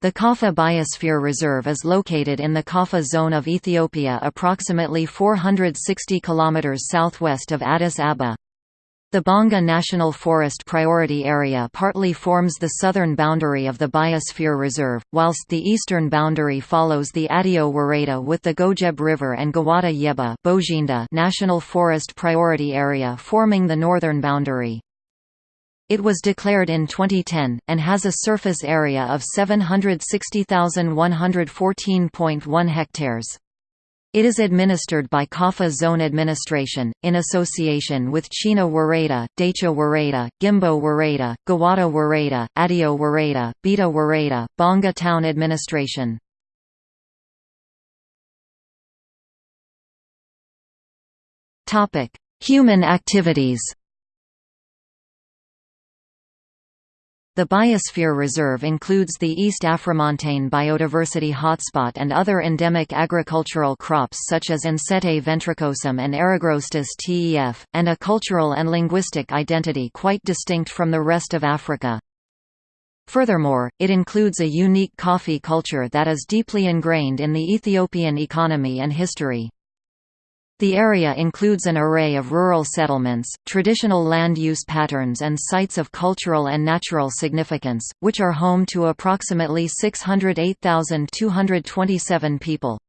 The Kaffa Biosphere Reserve is located in the Kaffa zone of Ethiopia approximately 460 km southwest of Addis Ababa. The Bonga National Forest Priority Area partly forms the southern boundary of the Biosphere Reserve, whilst the eastern boundary follows the Adio Wareda with the Gojeb River and Gawada Yeba National Forest Priority Area forming the northern boundary. It was declared in 2010, and has a surface area of 760,114.1 hectares. It is administered by Kaffa Zone Administration, in association with China Wareda, Dacha Wareda, Gimbo Wareda, Gawada Wareda, Adio Wareda, Beta Wareda, Bonga Town Administration. Human activities The Biosphere Reserve includes the East Afromontane Biodiversity Hotspot and other endemic agricultural crops such as Ensete ventricosum and Eragrostis tef, and a cultural and linguistic identity quite distinct from the rest of Africa. Furthermore, it includes a unique coffee culture that is deeply ingrained in the Ethiopian economy and history. The area includes an array of rural settlements, traditional land use patterns and sites of cultural and natural significance, which are home to approximately 608,227 people.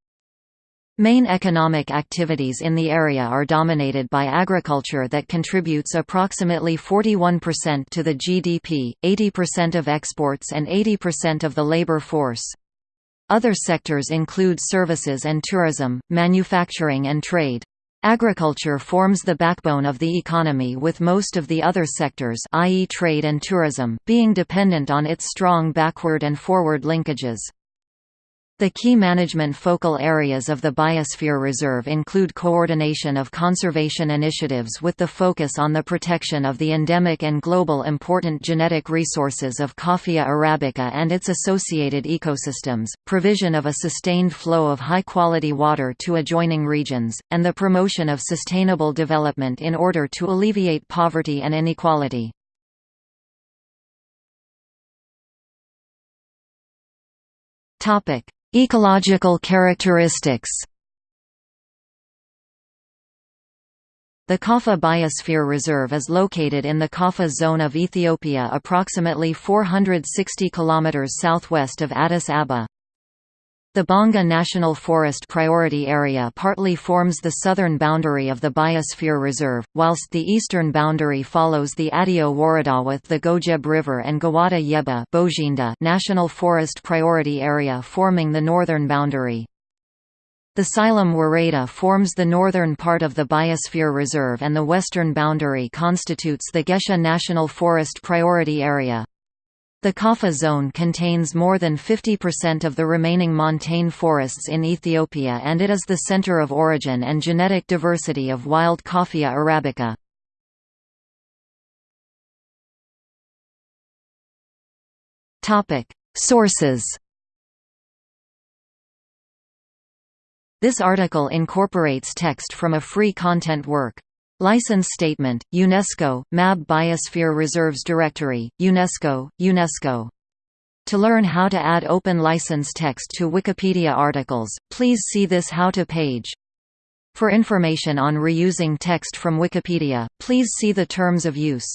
Main economic activities in the area are dominated by agriculture that contributes approximately 41% to the GDP, 80% of exports and 80% of the labor force. Other sectors include services and tourism, manufacturing and trade. Agriculture forms the backbone of the economy with most of the other sectors i.e. trade and tourism being dependent on its strong backward and forward linkages. The key management focal areas of the Biosphere Reserve include coordination of conservation initiatives with the focus on the protection of the endemic and global important genetic resources of Coffea arabica and its associated ecosystems, provision of a sustained flow of high-quality water to adjoining regions, and the promotion of sustainable development in order to alleviate poverty and inequality. Topic Ecological characteristics The Kaffa Biosphere Reserve is located in the Kaffa zone of Ethiopia approximately 460 km southwest of Addis Ababa. The Bonga National Forest Priority Area partly forms the southern boundary of the Biosphere Reserve, whilst the eastern boundary follows the Adio Wareda with the Gojeb River and Gawada Yeba Bojinda National Forest Priority Area forming the northern boundary. The Silem Wareda forms the northern part of the Biosphere Reserve and the western boundary constitutes the Gesha National Forest Priority Area. The Kaffa zone contains more than 50% of the remaining montane forests in Ethiopia and it is the center of origin and genetic diversity of wild Coffea arabica. Sources This article incorporates text from a free content work. License Statement, UNESCO, MAB Biosphere Reserves Directory, UNESCO, UNESCO. To learn how to add open license text to Wikipedia articles, please see this How to page. For information on reusing text from Wikipedia, please see the Terms of Use.